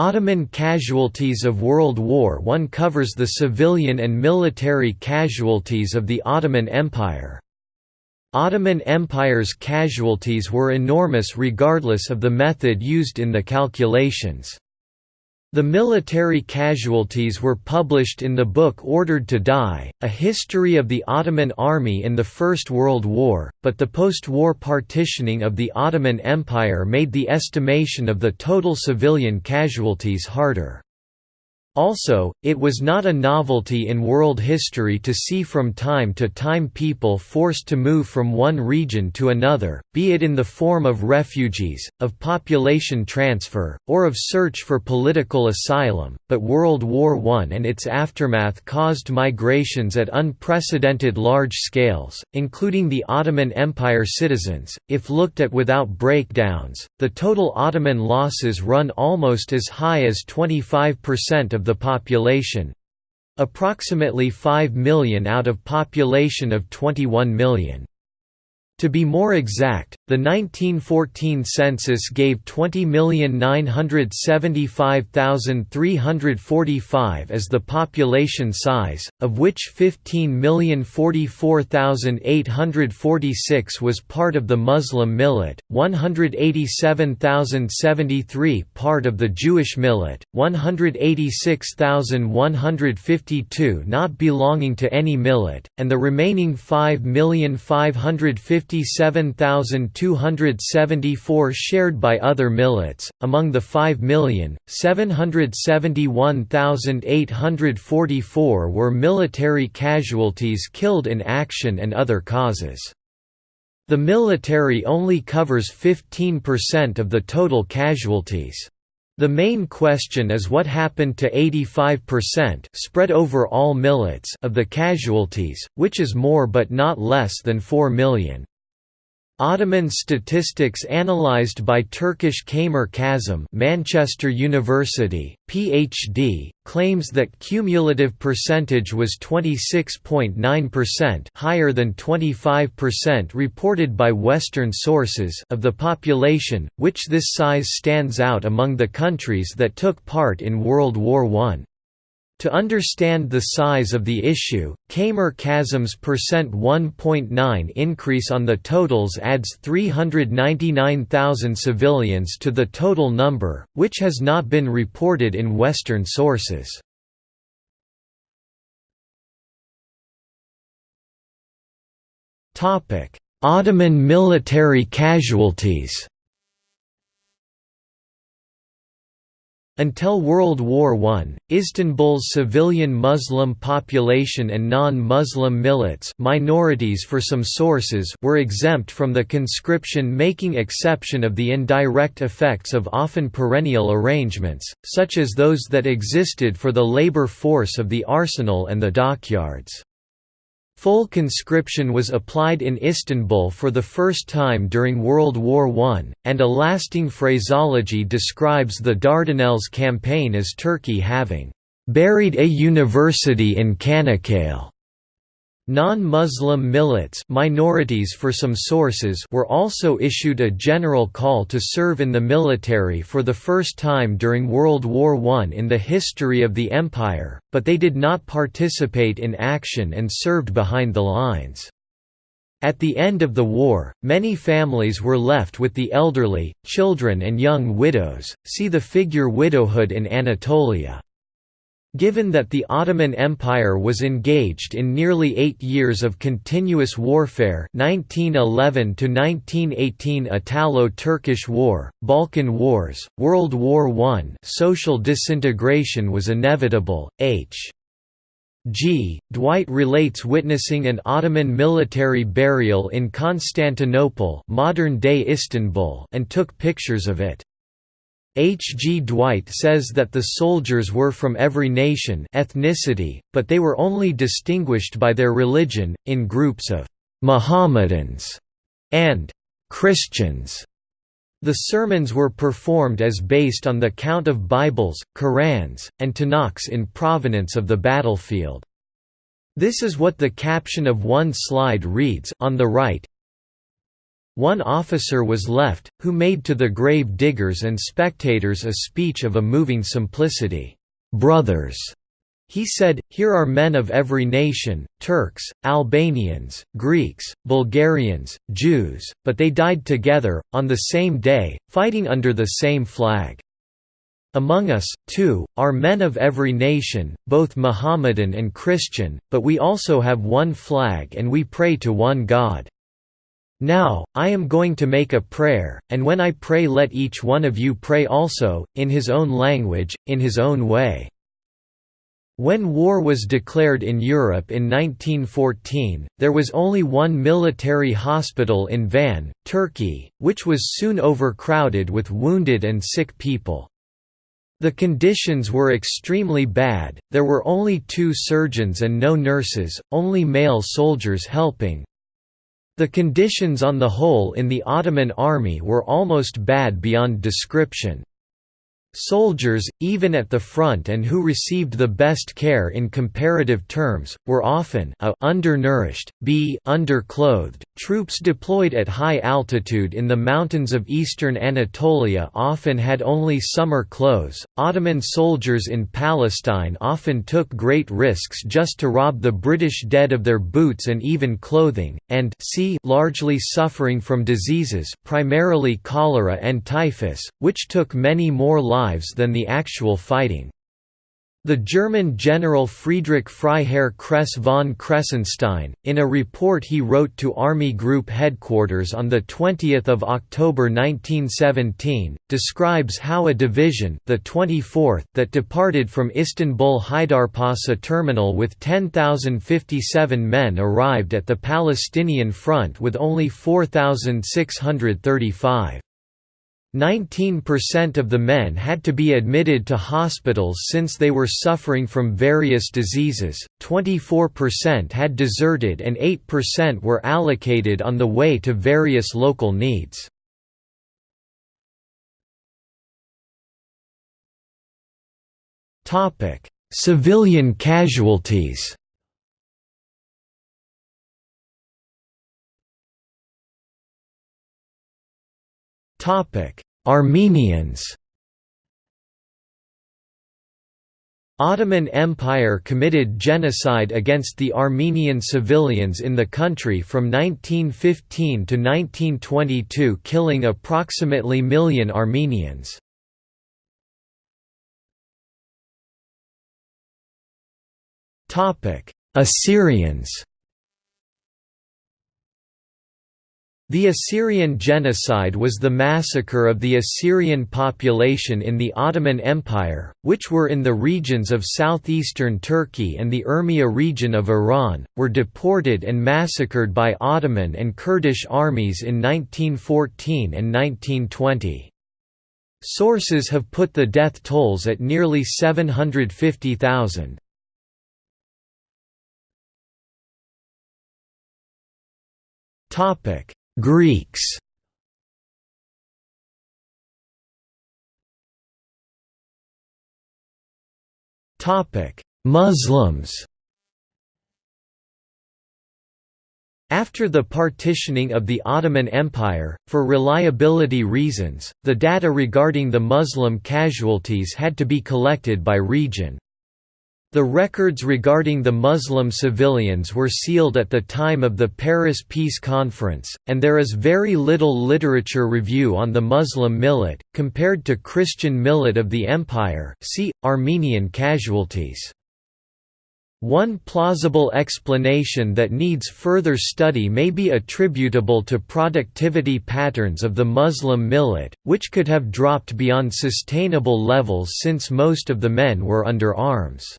Ottoman casualties of World War I covers the civilian and military casualties of the Ottoman Empire. Ottoman Empire's casualties were enormous regardless of the method used in the calculations. The military casualties were published in the book Ordered to Die, A History of the Ottoman Army in the First World War, but the post-war partitioning of the Ottoman Empire made the estimation of the total civilian casualties harder. Also, it was not a novelty in world history to see from time to time people forced to move from one region to another, be it in the form of refugees, of population transfer, or of search for political asylum, but World War I and its aftermath caused migrations at unprecedented large scales, including the Ottoman Empire citizens. If looked at without breakdowns, the total Ottoman losses run almost as high as 25% of the population approximately 5 million out of population of 21 million. To be more exact, the 1914 census gave 20,975,345 as the population size, of which 15,044,846 was part of the Muslim millet, 187,073 part of the Jewish millet, 186,152 not belonging to any millet, and the remaining 5,550 57,274 shared by other millets. Among the 5,771,844 were military casualties killed in action and other causes. The military only covers 15% of the total casualties. The main question is what happened to 85% spread over all millets of the casualties, which is more but not less than 4 million. Ottoman statistics analyzed by Turkish Kamer Kazım Manchester University, PhD, claims that cumulative percentage was 26.9% higher than 25% reported by Western sources of the population, which this size stands out among the countries that took part in World War I. To understand the size of the issue, Kamer Kazım's percent 1.9 increase on the totals adds 399,000 civilians to the total number, which has not been reported in Western sources. Ottoman military casualties Until World War I, Istanbul's civilian Muslim population and non-Muslim millets minorities for some sources were exempt from the conscription making exception of the indirect effects of often perennial arrangements, such as those that existed for the labor force of the arsenal and the dockyards. Full conscription was applied in Istanbul for the first time during World War I, and a lasting phraseology describes the Dardanelles campaign as Turkey having "...buried a university in Çanakkale." Non-Muslim millets minorities for some sources were also issued a general call to serve in the military for the first time during World War I in the history of the empire, but they did not participate in action and served behind the lines. At the end of the war, many families were left with the elderly, children and young widows, see the figure widowhood in Anatolia. Given that the Ottoman Empire was engaged in nearly eight years of continuous warfare 1911–1918 Italo-Turkish War, Balkan Wars, World War I social disintegration was inevitable, H. G. Dwight relates witnessing an Ottoman military burial in Constantinople modern-day Istanbul and took pictures of it. H. G. Dwight says that the soldiers were from every nation ethnicity, but they were only distinguished by their religion, in groups of «Mohammedans» and «Christians». The sermons were performed as based on the count of Bibles, Korans, and Tanakhs in provenance of the battlefield. This is what the caption of one slide reads on the right, one officer was left, who made to the grave diggers and spectators a speech of a moving simplicity. "'Brothers' He said, Here are men of every nation, Turks, Albanians, Greeks, Bulgarians, Jews, but they died together, on the same day, fighting under the same flag. Among us, too, are men of every nation, both Mohammedan and Christian, but we also have one flag and we pray to one God. Now, I am going to make a prayer, and when I pray let each one of you pray also, in his own language, in his own way. When war was declared in Europe in 1914, there was only one military hospital in Van, Turkey, which was soon overcrowded with wounded and sick people. The conditions were extremely bad, there were only two surgeons and no nurses, only male soldiers helping. The conditions on the whole in the Ottoman army were almost bad beyond description. Soldiers, even at the front and who received the best care in comparative terms, were often a undernourished, b underclothed. Troops deployed at high altitude in the mountains of eastern Anatolia often had only summer clothes. Ottoman soldiers in Palestine often took great risks just to rob the British dead of their boots and even clothing, and c largely suffering from diseases, primarily cholera and typhus, which took many more lives lives than the actual fighting. The German general Friedrich Freiherr Kress von Kressenstein, in a report he wrote to Army Group Headquarters on 20 October 1917, describes how a division the 24th that departed from Istanbul Haydarpasa terminal with 10,057 men arrived at the Palestinian front with only 4,635. 19% of the men had to be admitted to hospitals since they were suffering from various diseases, 24% had deserted and 8% were allocated on the way to various local needs. Civilian casualties Armenians Ottoman Empire committed genocide against the Armenian civilians in the country from 1915 to 1922 killing approximately million Armenians. Assyrians The Assyrian genocide was the massacre of the Assyrian population in the Ottoman Empire, which were in the regions of southeastern Turkey and the Urmia region of Iran, were deported and massacred by Ottoman and Kurdish armies in 1914 and 1920. Sources have put the death tolls at nearly 750,000. Topic Greeks. Muslims. After the partitioning of the Ottoman Empire, for reliability reasons, the data regarding the Muslim casualties had to be collected by region. The records regarding the Muslim civilians were sealed at the time of the Paris Peace Conference, and there is very little literature review on the Muslim millet, compared to Christian millet of the empire see, Armenian casualties. One plausible explanation that needs further study may be attributable to productivity patterns of the Muslim millet, which could have dropped beyond sustainable levels since most of the men were under arms.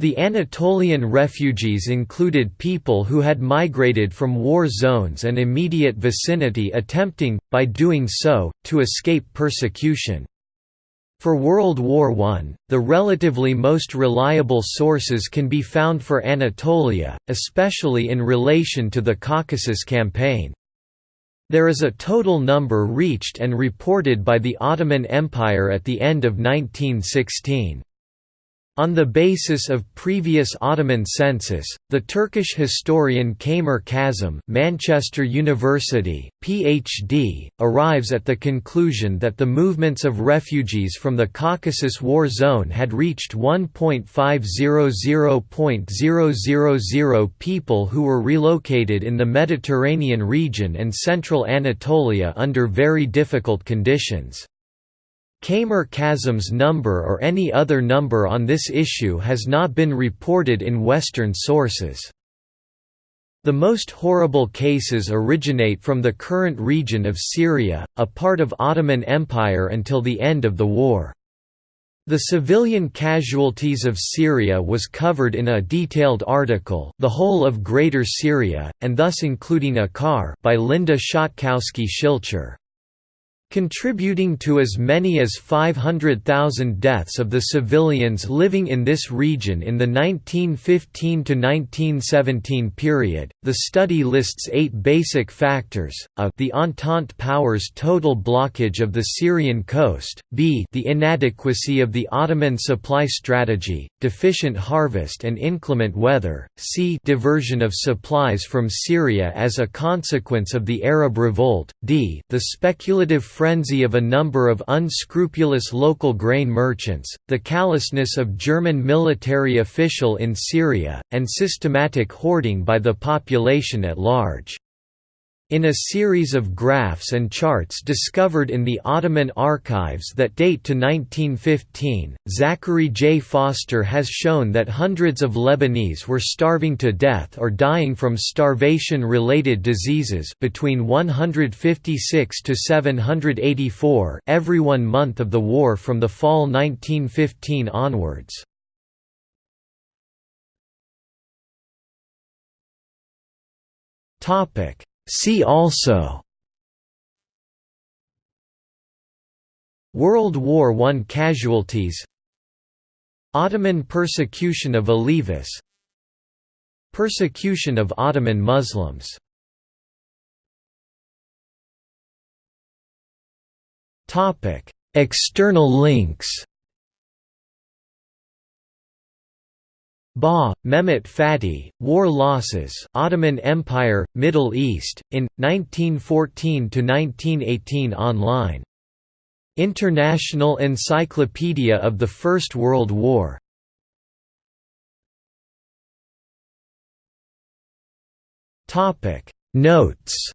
The Anatolian refugees included people who had migrated from war zones and immediate vicinity attempting, by doing so, to escape persecution. For World War I, the relatively most reliable sources can be found for Anatolia, especially in relation to the Caucasus Campaign. There is a total number reached and reported by the Ottoman Empire at the end of 1916. On the basis of previous Ottoman census, the Turkish historian Kamer Kazım Manchester University, PhD, arrives at the conclusion that the movements of refugees from the Caucasus War Zone had reached 1.500.000 people who were relocated in the Mediterranean region and central Anatolia under very difficult conditions. Kamer Kazım's number or any other number on this issue has not been reported in Western sources. The most horrible cases originate from the current region of Syria, a part of Ottoman Empire until the end of the war. The civilian casualties of Syria was covered in a detailed article The Whole of Greater Syria, and thus including Akkar by Linda Schatkowski-Schilcher. Contributing to as many as 500,000 deaths of the civilians living in this region in the 1915 to 1917 period, the study lists eight basic factors, a the Entente powers' total blockage of the Syrian coast, b the inadequacy of the Ottoman supply strategy, deficient harvest and inclement weather, c diversion of supplies from Syria as a consequence of the Arab revolt, d the speculative frenzy of a number of unscrupulous local grain merchants, the callousness of German military official in Syria, and systematic hoarding by the population at large. In a series of graphs and charts discovered in the Ottoman archives that date to 1915, Zachary J. Foster has shown that hundreds of Lebanese were starving to death or dying from starvation-related diseases between 156 to 784 every one month of the war from the fall 1915 onwards. Topic See also World War I casualties Ottoman persecution of Alevis Persecution of Ottoman Muslims External links Ba, Mehmet Fatih, War Losses Ottoman Empire, Middle East, in, 1914–1918 online. International Encyclopedia of the First World War Notes